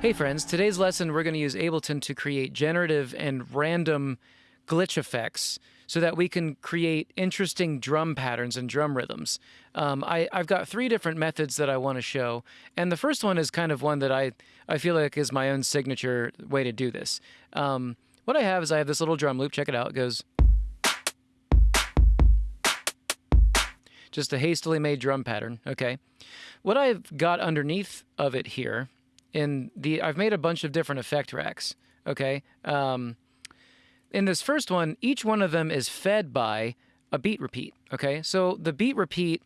Hey friends, today's lesson we're going to use Ableton to create generative and random glitch effects so that we can create interesting drum patterns and drum rhythms. Um, I, have got three different methods that I want to show, and the first one is kind of one that I, I feel like is my own signature way to do this. Um, what I have is I have this little drum loop, check it out, it goes... Just a hastily made drum pattern, okay? What I've got underneath of it here in the I've made a bunch of different effect racks. Okay. Um, in this first one, each one of them is fed by a beat repeat. Okay. So the beat repeat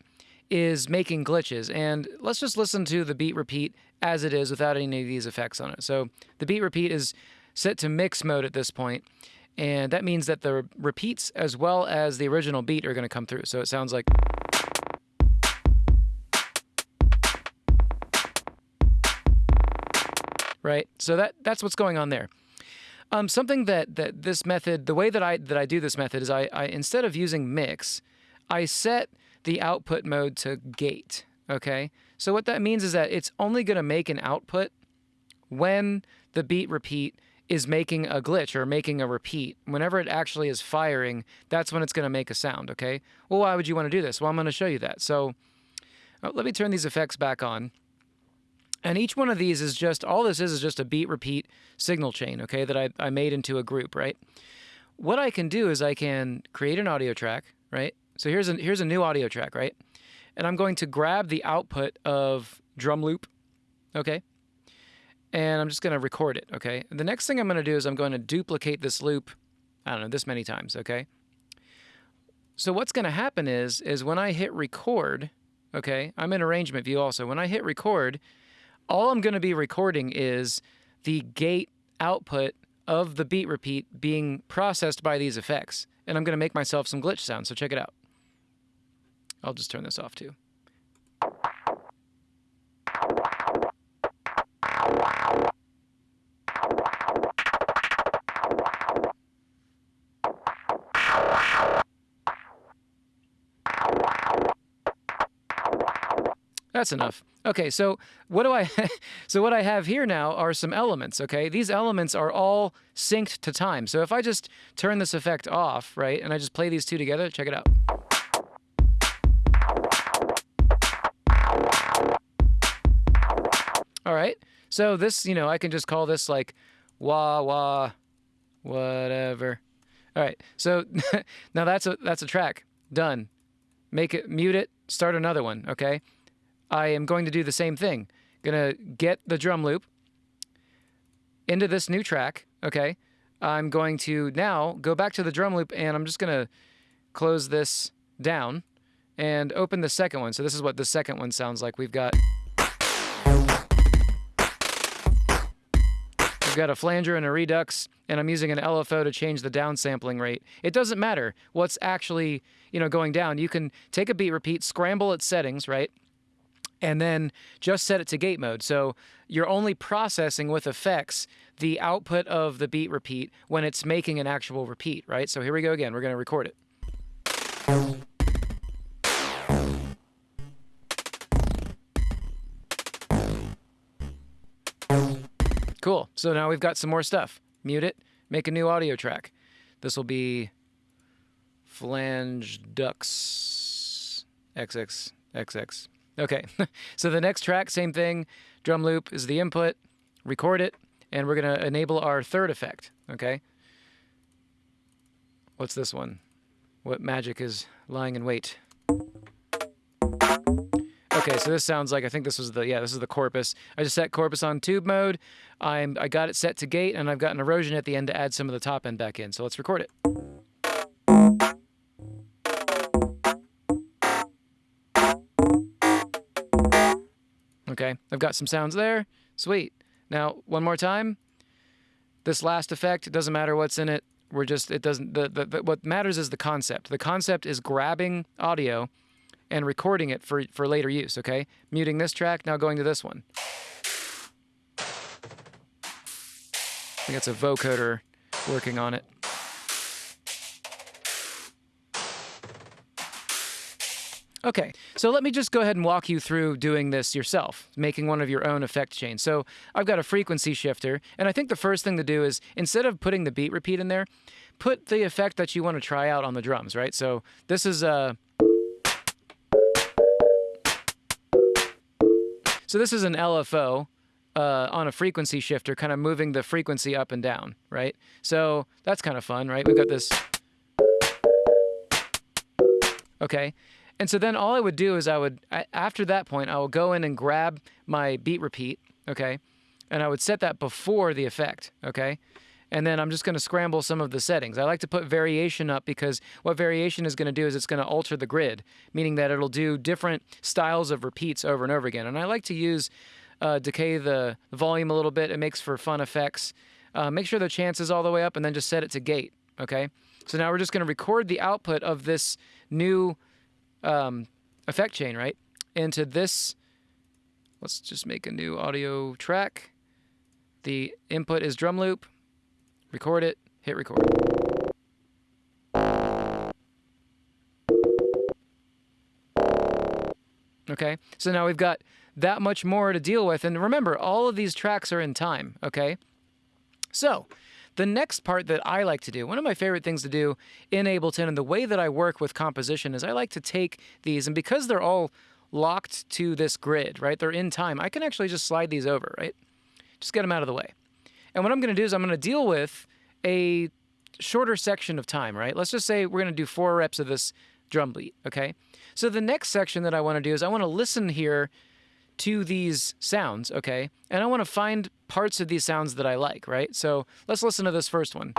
is making glitches, and let's just listen to the beat repeat as it is without any of these effects on it. So the beat repeat is set to mix mode at this point, and that means that the repeats as well as the original beat are going to come through. So it sounds like. Right? So that that's what's going on there. Um, something that that this method, the way that I that I do this method is I, I instead of using mix, I set the output mode to gate. Okay, so what that means is that it's only going to make an output when the beat repeat is making a glitch or making a repeat. Whenever it actually is firing, that's when it's going to make a sound. Okay. Well, why would you want to do this? Well, I'm going to show you that. So uh, let me turn these effects back on. And each one of these is just, all this is is just a beat repeat signal chain, okay, that I, I made into a group, right? What I can do is I can create an audio track, right? So here's a, here's a new audio track, right? And I'm going to grab the output of drum loop, okay? And I'm just going to record it, okay? The next thing I'm going to do is I'm going to duplicate this loop, I don't know, this many times, okay? So what's going to happen is, is when I hit record, okay, I'm in arrangement view also. When I hit record, all I'm going to be recording is the gate output of the beat repeat being processed by these effects. And I'm going to make myself some glitch sounds, so check it out. I'll just turn this off too. That's enough. Okay, so what do I so what I have here now are some elements, okay? These elements are all synced to time. So if I just turn this effect off, right, and I just play these two together, check it out. All right. So this, you know, I can just call this like wah wah whatever. All right. So now that's a that's a track. Done. Make it mute it, start another one, okay? I am going to do the same thing. Gonna get the drum loop into this new track, okay? I'm going to now go back to the drum loop and I'm just gonna close this down and open the second one. So this is what the second one sounds like. We've got We've got a flanger and a redux, and I'm using an LFO to change the downsampling rate. It doesn't matter what's actually, you know, going down. You can take a beat repeat, scramble its settings, right? And then just set it to gate mode. So you're only processing with effects the output of the beat repeat when it's making an actual repeat, right? So here we go again. We're going to record it. Cool. So now we've got some more stuff. Mute it, make a new audio track. This will be flange ducks XXXX. Okay, so the next track, same thing. Drum loop is the input. Record it, and we're going to enable our third effect. Okay. What's this one? What magic is lying in wait? Okay, so this sounds like I think this was the yeah this is the corpus. I just set corpus on tube mode. I'm I got it set to gate, and I've got an erosion at the end to add some of the top end back in. So let's record it. Okay, I've got some sounds there. Sweet. Now, one more time. This last effect, doesn't matter what's in it. We're just, it doesn't, the, the, the, what matters is the concept. The concept is grabbing audio and recording it for, for later use, okay? Muting this track, now going to this one. I think it's a vocoder working on it. Okay, so let me just go ahead and walk you through doing this yourself, making one of your own effect chains. So I've got a frequency shifter, and I think the first thing to do is instead of putting the beat repeat in there, put the effect that you want to try out on the drums, right? So this is a. So this is an LFO uh, on a frequency shifter, kind of moving the frequency up and down, right? So that's kind of fun, right? We've got this. Okay. And so then all I would do is I would, after that point, I will go in and grab my beat repeat, okay? And I would set that before the effect, okay? And then I'm just going to scramble some of the settings. I like to put variation up because what variation is going to do is it's going to alter the grid, meaning that it'll do different styles of repeats over and over again. And I like to use uh, decay the volume a little bit. It makes for fun effects. Uh, make sure the chance is all the way up and then just set it to gate, okay? So now we're just going to record the output of this new um, effect chain, right? Into this, let's just make a new audio track. The input is drum loop. Record it, hit record. Okay, so now we've got that much more to deal with. And remember, all of these tracks are in time, okay? So, the next part that I like to do, one of my favorite things to do in Ableton and the way that I work with composition is I like to take these, and because they're all locked to this grid, right, they're in time, I can actually just slide these over, right? Just get them out of the way. And what I'm going to do is I'm going to deal with a shorter section of time, right? Let's just say we're going to do four reps of this drum beat, okay? So the next section that I want to do is I want to listen here to these sounds, okay? And I want to find parts of these sounds that I like, right? So let's listen to this first one.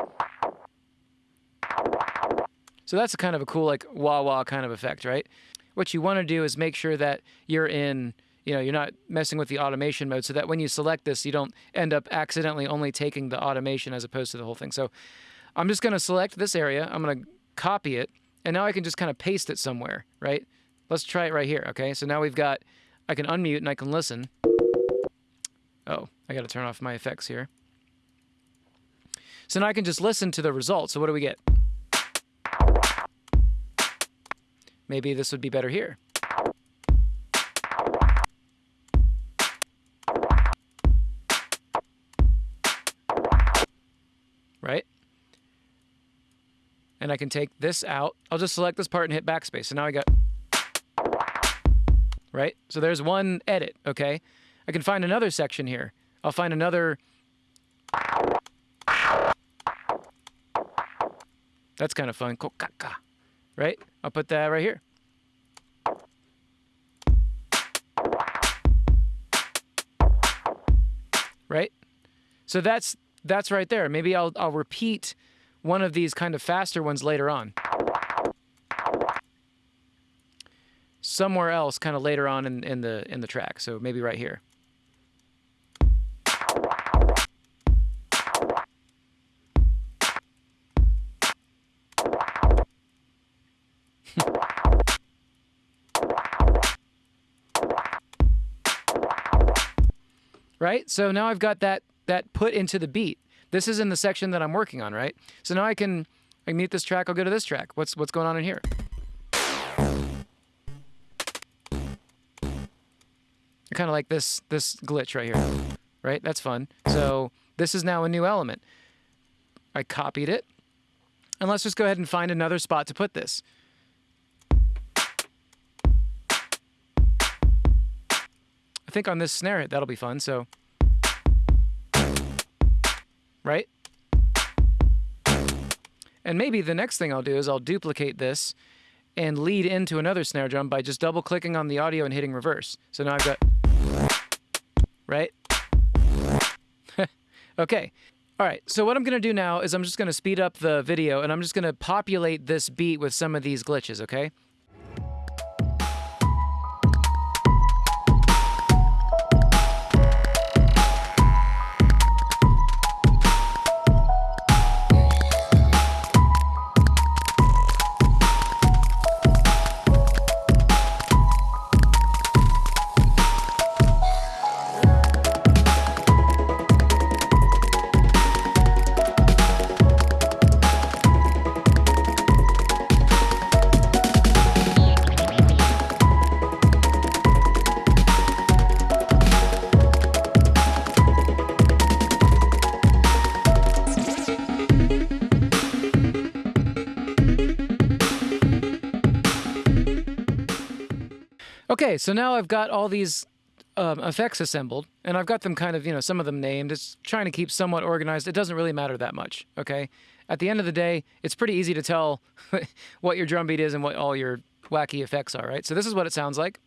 So that's a kind of a cool, like, wah wah kind of effect, right? What you want to do is make sure that you're in, you know, you're not messing with the automation mode so that when you select this, you don't end up accidentally only taking the automation as opposed to the whole thing. So I'm just going to select this area. I'm going to copy it. And now I can just kind of paste it somewhere, right? Let's try it right here, okay? So now we've got I can unmute and I can listen. Oh, I got to turn off my effects here. So now I can just listen to the results. So what do we get? Maybe this would be better here. Right? And I can take this out. I'll just select this part and hit backspace. So now I got right? So there's one edit, okay? I can find another section here. I'll find another... That's kind of fun. Right? I'll put that right here. Right? So that's that's right there. Maybe I'll I'll repeat one of these kind of faster ones later on. Somewhere else kind of later on in, in the in the track. So maybe right here. right? So now I've got that that put into the beat. This is in the section that I'm working on, right? So now I can I mute this track, I'll go to this track. What's what's going on in here? Kind of like this this glitch right here, right? That's fun. So this is now a new element. I copied it. And let's just go ahead and find another spot to put this. I think on this snare hit, that'll be fun. So, right? And maybe the next thing I'll do is I'll duplicate this and lead into another snare drum by just double clicking on the audio and hitting reverse. So now I've got right? okay. All right, so what I'm going to do now is I'm just going to speed up the video and I'm just going to populate this beat with some of these glitches, okay? Okay, so now I've got all these um, effects assembled, and I've got them kind of, you know, some of them named. It's trying to keep somewhat organized. It doesn't really matter that much, okay? At the end of the day, it's pretty easy to tell what your drum beat is and what all your wacky effects are, right? So this is what it sounds like.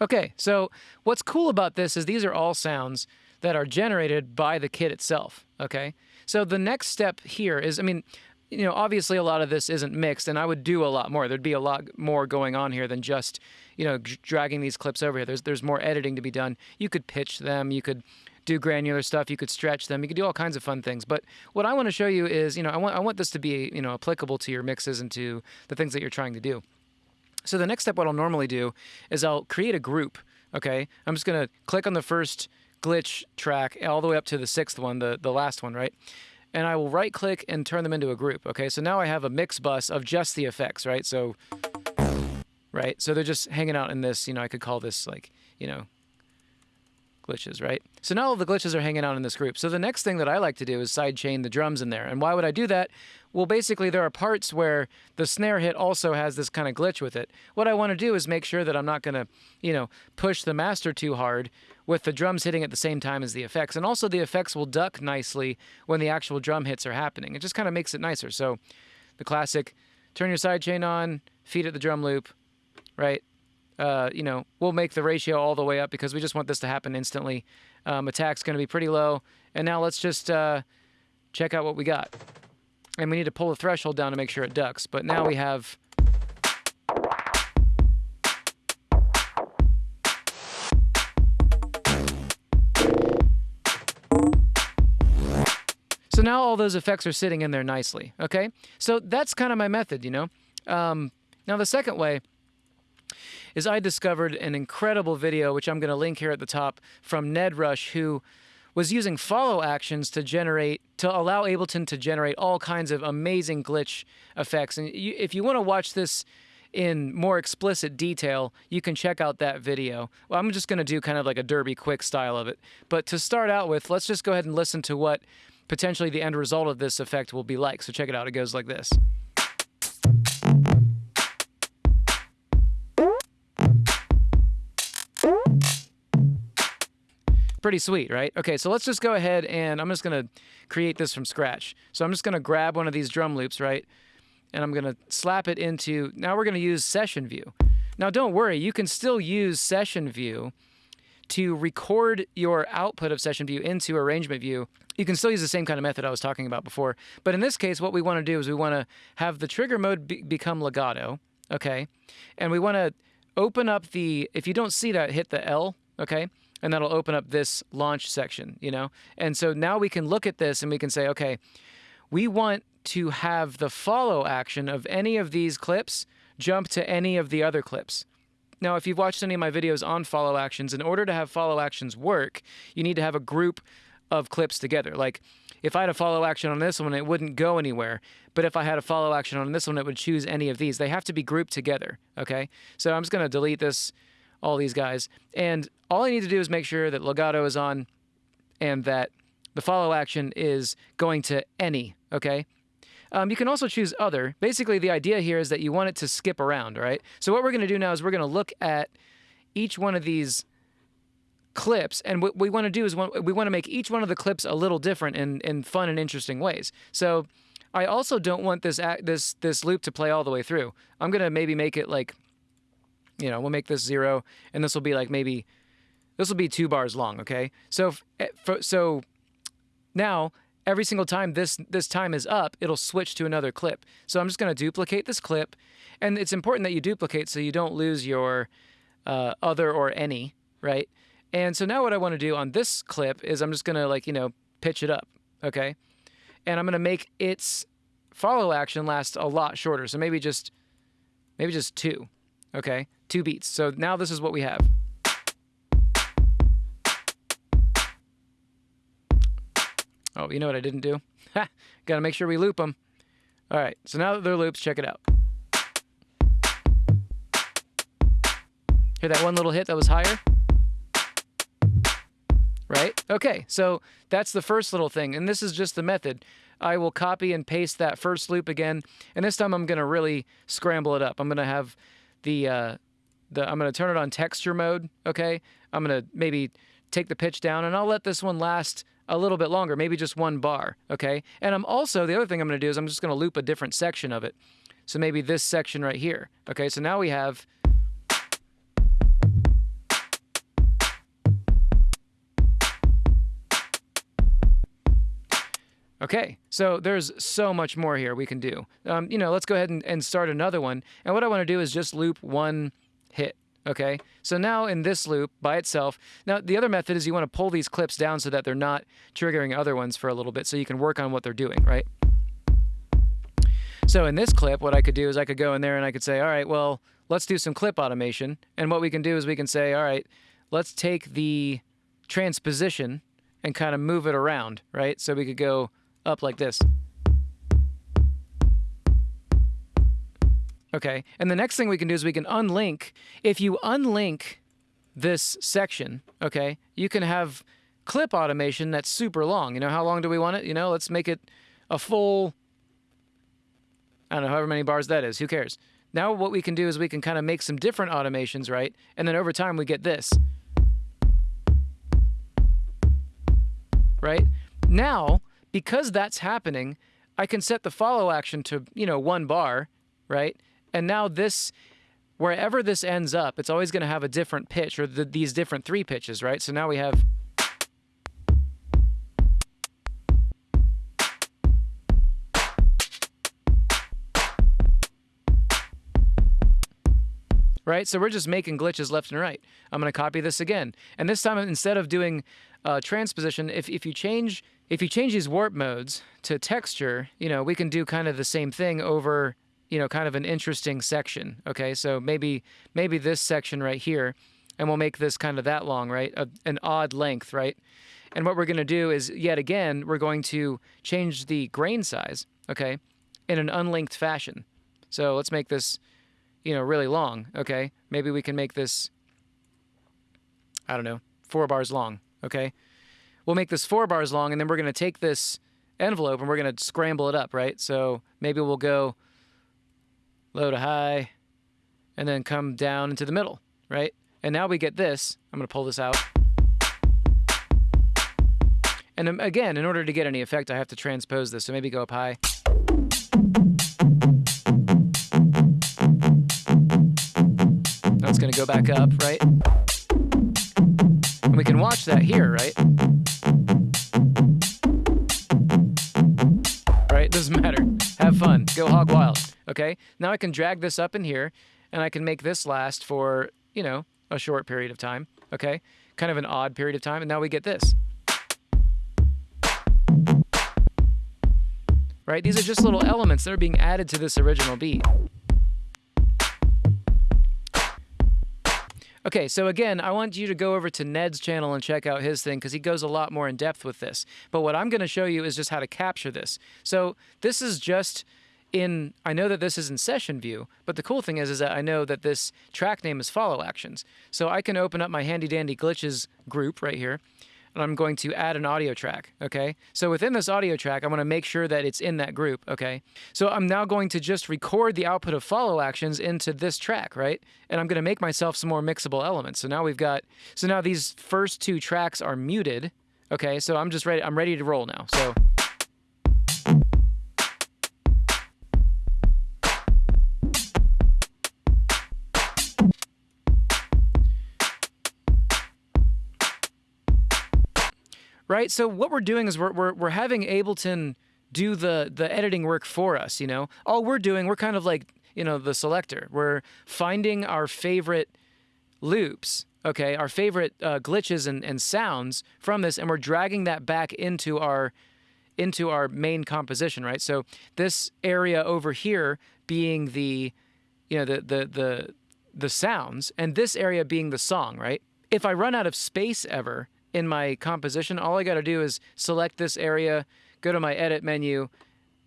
Okay, so what's cool about this is these are all sounds that are generated by the kit itself, okay? So the next step here is, I mean, you know, obviously a lot of this isn't mixed, and I would do a lot more. There'd be a lot more going on here than just, you know, dragging these clips over here. There's there's more editing to be done. You could pitch them, you could do granular stuff, you could stretch them, you could do all kinds of fun things. But what I want to show you is, you know, I want I want this to be, you know, applicable to your mixes and to the things that you're trying to do. So the next step, what I'll normally do is I'll create a group. Okay, I'm just gonna click on the first glitch track all the way up to the sixth one, the the last one, right? And I will right click and turn them into a group. Okay, so now I have a mix bus of just the effects, right? So, right, so they're just hanging out in this. You know, I could call this like, you know, glitches, right? So now all the glitches are hanging out in this group. So the next thing that I like to do is sidechain the drums in there. And why would I do that? Well, basically there are parts where the snare hit also has this kind of glitch with it. What I want to do is make sure that I'm not going to, you know, push the master too hard with the drums hitting at the same time as the effects. And also the effects will duck nicely when the actual drum hits are happening. It just kind of makes it nicer. So the classic turn your sidechain on, feed it the drum loop, right? Uh, you know, we'll make the ratio all the way up because we just want this to happen instantly. Um, attack's going to be pretty low. And now let's just uh, check out what we got. And we need to pull the threshold down to make sure it ducks. But now we have... So now all those effects are sitting in there nicely, okay? So that's kind of my method, you know? Um, now the second way is I discovered an incredible video, which I'm going to link here at the top, from Ned Rush, who was using follow actions to generate, to allow Ableton to generate all kinds of amazing glitch effects. And you, if you want to watch this in more explicit detail, you can check out that video. Well, I'm just going to do kind of like a derby quick style of it. But to start out with, let's just go ahead and listen to what potentially the end result of this effect will be like. So check it out. It goes like this. Pretty sweet, right? Okay, so let's just go ahead and I'm just to create this from scratch. So I'm just to grab one of these drum loops, right? And I'm to slap it into, now we're to use session view. Now don't worry, you can still use session view to record your output of session view into arrangement view. You can still use the same kind of method I was talking about before. But in this case, what we want to do is we want to have the trigger mode be become legato, okay? And we want to open up the, if you don't see that, hit the L, okay? And that'll open up this launch section, you know? And so now we can look at this and we can say, okay, we want to have the follow action of any of these clips jump to any of the other clips. Now, if you've watched any of my videos on follow actions, in order to have follow actions work, you need to have a group of clips together. Like if I had a follow action on this one, it wouldn't go anywhere. But if I had a follow action on this one, it would choose any of these. They have to be grouped together, okay? So I'm just going to delete this all these guys. And all I need to do is make sure that legato is on and that the follow action is going to any, okay? Um, you can also choose other. Basically, the idea here is that you want it to skip around, right? So what we're going to do now is we're going to look at each one of these clips, and what we want to do is we want to make each one of the clips a little different in, in fun and interesting ways. So I also don't want this this this loop to play all the way through. I'm going to maybe make it like you know, we'll make this zero, and this will be like maybe, this will be two bars long, okay? So, eh, so now every single time this this time is up, it'll switch to another clip. So I'm just going to duplicate this clip, and it's important that you duplicate so you don't lose your uh, other or any, right? And so now what I want to do on this clip is I'm just going to like, you know, pitch it up, okay? And I'm going to make its follow action last a lot shorter. So maybe just, maybe just two, okay? Two beats. So now this is what we have. Oh, you know what I didn't do? Gotta make sure we loop them. All right, so now that they're loops, check it out. Hear that one little hit that was higher? Right? Okay, so that's the first little thing. And this is just the method. I will copy and paste that first loop again. And this time I'm to really scramble it up. I'm to have the, uh, the I'm going to turn it on texture mode. Okay. I'm going to maybe take the pitch down and I'll let this one last a little bit longer, maybe just one bar. Okay. And I'm also, the other thing I'm going to do is I'm just going to loop a different section of it. So maybe this section right here. Okay. So now we have Okay, so there's so much more here we can do. Um, you know, let's go ahead and, and start another one. And what I want to do is just loop one hit. Okay, so now in this loop by itself, now the other method is you want to pull these clips down so that they're not triggering other ones for a little bit so you can work on what they're doing, right? So in this clip, what I could do is I could go in there and I could say, all right, well, let's do some clip automation. And what we can do is we can say, all right, let's take the transposition and kind of move it around, right? So we could go up like this. Okay, and the next thing we can do is we can unlink. If you unlink this section, okay, you can have clip automation that's super long. You know, how long do we want it? You know, let's make it a full, I don't know, however many bars that is. Who cares? Now what we can do is we can kind of make some different automations, right? And then over time we get this. Right? Now, because that's happening, I can set the follow action to, you know, one bar, right? And now this, wherever this ends up, it's always going to have a different pitch or the, these different three pitches, right? So now we have. Right, so we're just making glitches left and right. I'm going to copy this again. And this time, instead of doing uh, transposition, if, if you change if you change these warp modes to texture, you know, we can do kind of the same thing over, you know, kind of an interesting section. Okay, so maybe maybe this section right here, and we'll make this kind of that long, right? A, an odd length, right? And what we're going to do is, yet again, we're going to change the grain size, okay, in an unlinked fashion. So let's make this, you know, really long, okay? Maybe we can make this, I don't know, four bars long, okay? we'll make this four bars long, and then we're going to take this envelope and we're going to scramble it up, right? So maybe we'll go low to high and then come down into the middle, right? And now we get this. I'm going to pull this out. And um, again, in order to get any effect, I have to transpose this. So maybe go up high. That's going to go back up, right? And we can watch that here, right? Right? Doesn't matter. Have fun. Go hog wild. Okay? Now I can drag this up in here and I can make this last for, you know, a short period of time. Okay? Kind of an odd period of time. And now we get this. Right? These are just little elements that are being added to this original beat. Okay, so again, I want you to go over to Ned's channel and check out his thing because he goes a lot more in depth with this. But what I'm going to show you is just how to capture this. So this is just in, I know that this is in session view, but the cool thing is, is that I know that this track name is follow actions. So I can open up my handy dandy glitches group right here and I'm going to add an audio track, okay? So within this audio track, I'm to make sure that it's in that group, okay? So I'm now going to just record the output of follow actions into this track, right? And I'm going to make myself some more mixable elements. So now we've got, so now these first two tracks are muted, okay? So I'm just ready, I'm ready to roll now. So. Right? So what we're doing is we're, we're, we're having Ableton do the, the editing work for us, you know? All we're doing, we're kind of like, you know, the selector. We're finding our favorite loops, okay, our favorite uh, glitches and, and sounds from this, and we're dragging that back into our into our main composition, right? So this area over here being the, you know, the the the the sounds, and this area being the song, right? If I run out of space ever, in my composition, all I got to do is select this area, go to my edit menu,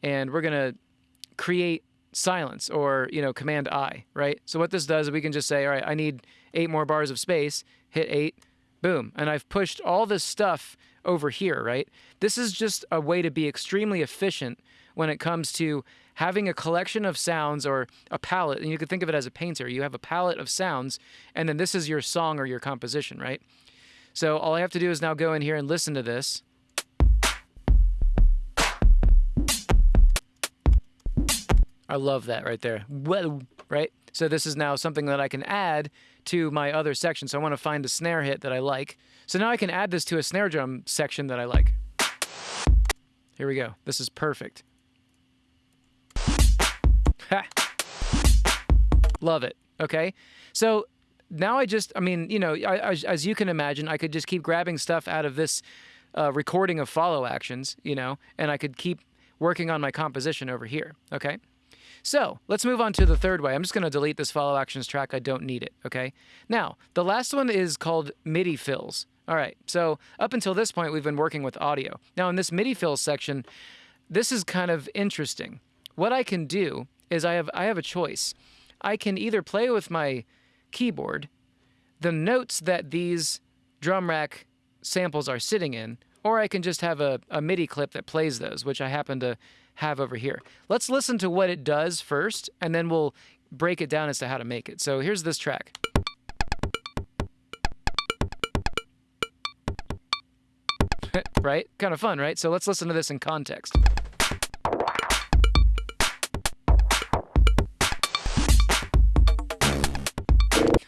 and we're going to create silence or, you know, command I, right? So what this does is we can just say, all right, I need eight more bars of space, hit eight, boom. And I've pushed all this stuff over here, right? This is just a way to be extremely efficient when it comes to having a collection of sounds or a palette. And you could think of it as a painter. You have a palette of sounds, and then this is your song or your composition, right? So all I have to do is now go in here and listen to this. I love that right there. Well, right? So this is now something that I can add to my other section. So I want to find a snare hit that I like. So now I can add this to a snare drum section that I like. Here we go. This is perfect. Ha. Love it. Okay. So now I just, I mean, you know, I, as, as, you can imagine, I could just keep grabbing stuff out of this uh, recording of follow actions, you know, and I could keep working on my composition over here. Okay. So let's move on to the third way. I'm just going to delete this follow actions track. I don't need it. Okay. Now, the last one is called MIDI fills. All right. So up until this point, we've been working with audio. Now, in this MIDI fills section, this is kind of interesting. What I can do is I have I have a choice. I can either play with my keyboard the notes that these drum rack samples are sitting in, or I can just have a, a MIDI clip that plays those, which I happen to have over here. Let's listen to what it does first, and then we'll break it down as to how to make it. So here's this track. right? Kind of fun, right? So let's listen to this in context.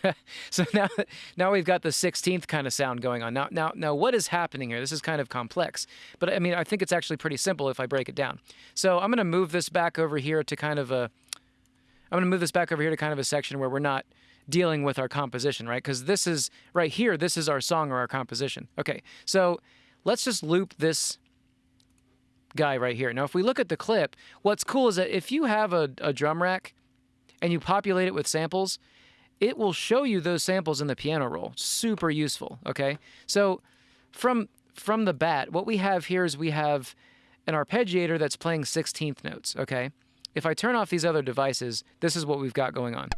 so now, now we've got the 16th kind of sound going on. Now, now, now, what is happening here? This is kind of complex, but I mean, I think it's actually pretty simple if I break it down. So I'm going to move this back over here to kind of a, I'm going to move this back over here to kind of a section where we're not dealing with our composition, right? Because this is right here. This is our song or our composition. Okay, so let's just loop this guy right here. Now, if we look at the clip, what's cool is that if you have a, a drum rack and you populate it with samples, it will show you those samples in the piano roll. Super useful, okay? So from from the bat, what we have here is we have an arpeggiator that's playing 16th notes, okay? If I turn off these other devices, this is what we've got going on.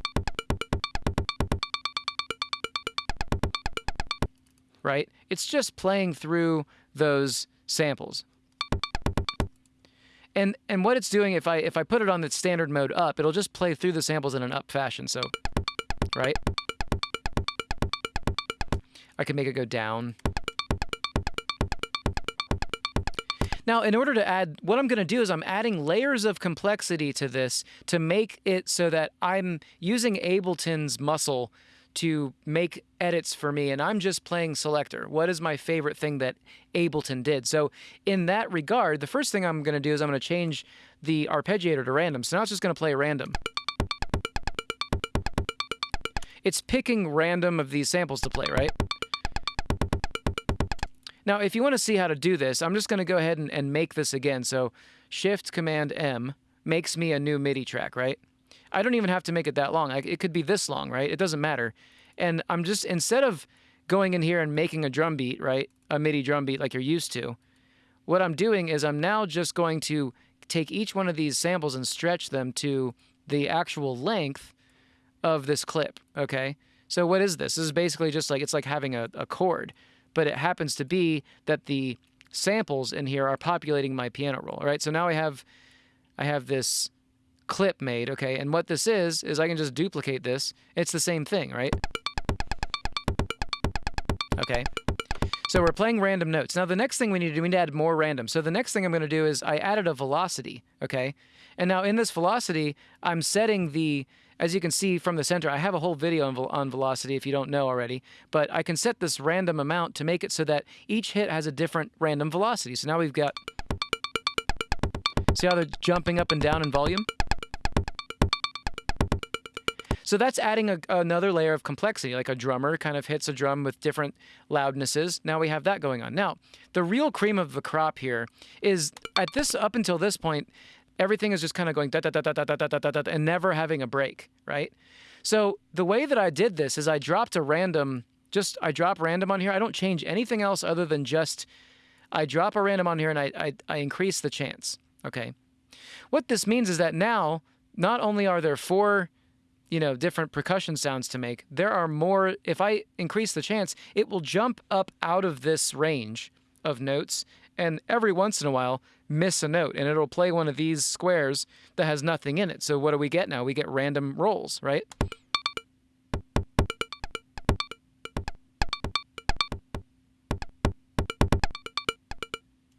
Right? It's just playing through those samples. And and what it's doing if I if I put it on the standard mode up, it'll just play through the samples in an up fashion. So right? I can make it go down. Now, in order to add, what I'm going to do is I'm adding layers of complexity to this to make it so that I'm using Ableton's muscle to make edits for me, and I'm just playing selector. What is my favorite thing that Ableton did? So, in that regard, the first thing I'm going to do is I'm going to change the arpeggiator to random. So now it's just going to play random it's picking random of these samples to play, right? Now, if you want to see how to do this, I'm just going to go ahead and, and make this again. So Shift Command M makes me a new MIDI track, right? I don't even have to make it that long. it could be this long, right? It doesn't matter. And I'm just, instead of going in here and making a drum beat, right? A MIDI drum beat like you're used to, what I'm doing is I'm now just going to take each one of these samples and stretch them to the actual length of this clip, okay? So what is this? This is basically just like, it's like having a, a chord, but it happens to be that the samples in here are populating my piano roll, all right? So now I have, I have this clip made, okay? And what this is, is I can just duplicate this. It's the same thing, right? Okay. So we're playing random notes. Now the next thing we need to do, we need to add more random. So the next thing I'm going to do is I added a velocity, okay? And now in this velocity, I'm setting the as you can see from the center, I have a whole video on, velocity if you don't know already, but I can set this random amount to make it so that each hit has a different random velocity. So now we've got, see how they're jumping up and down in volume? So that's adding a, another layer of complexity, like a drummer kind of hits a drum with different loudnesses. Now we have that going on. Now, the real cream of the crop here is at this, up until this point, everything is just kind of going da da da da da da da da da and never having a break, right? So the way that I did this is I dropped a random, just I drop random on here. I don't change anything else other than just I drop a random on here and I, I, I increase the chance, okay? What this means is that now not only are there four, you know, different percussion sounds to make, there are more. If I increase the chance, it will jump up out of this range of notes and every once in a while miss a note and it'll play one of these squares that has nothing in it. So what do we get now? We get random rolls, right?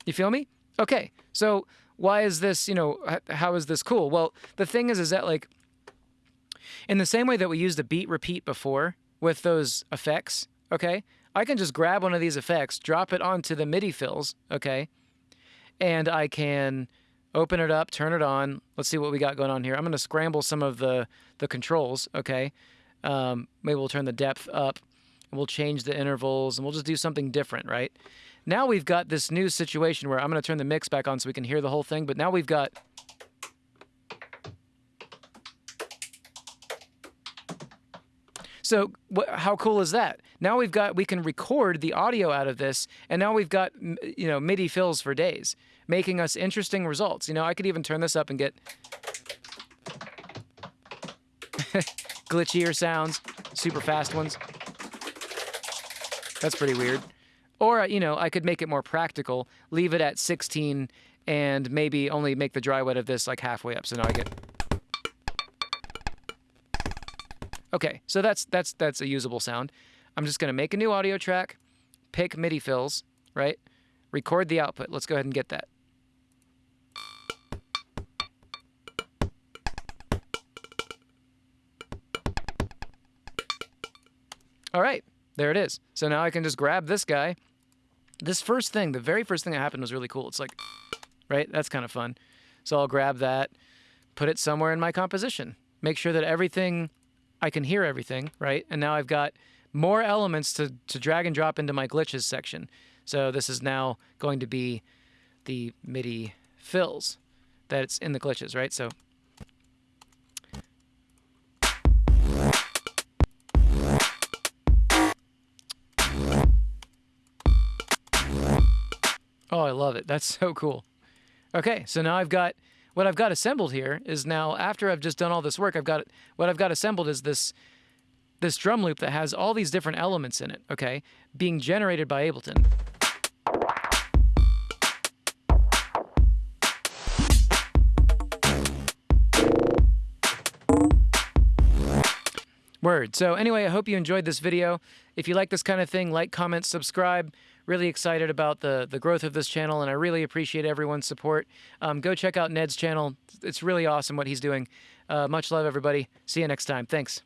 You feel me? Okay. So why is this, you know, how is this cool? Well, the thing is is that like in the same way that we used the beat repeat before with those effects, okay? I can just grab one of these effects, drop it onto the MIDI fills, okay? And I can open it up, turn it on. Let's see what we got going on here. I'm going to scramble some of the, the controls, okay? Um, maybe we'll turn the depth up. We'll change the intervals, and we'll just do something different, right? Now we've got this new situation where I'm going to turn the mix back on so we can hear the whole thing, but now we've got So wh- how cool is that? Now we've got we can record the audio out of this, and now we've got you know MIDI fills for days, making us interesting results. You know, I could even turn this up and get glitchier sounds, super fast ones. That's pretty weird. Or you know, I could make it more practical, leave it at 16, and maybe only make the dry wet of this like halfway up. So now I get Okay, so that's that's that's a usable sound. I'm just going to make a new audio track, pick MIDI fills, right? Record the output. Let's go ahead and get that. All right, there it is. So now I can just grab this guy. This first thing, the very first thing that happened was really cool. It's like, right? That's kind of fun. So I'll grab that, put it somewhere in my composition. Make sure that everything I can hear everything, right? And now I've got more elements to, to drag and drop into my glitches section. So this is now going to be the MIDI fills that's in the glitches, right? So Oh, I love it. That's so cool. Okay, so now I've got what I've got assembled here is now after I've just done all this work, I've got what I've got assembled is this this drum loop that has all these different elements in it, okay, being generated by Ableton. Word. So anyway, I hope you enjoyed this video. If you like this kind of thing, like, comment, subscribe really excited about the the growth of this channel, and I really appreciate everyone's support. Um, go check out Ned's channel; it's really awesome what he's doing. Uh, much love, everybody. See you next time. Thanks.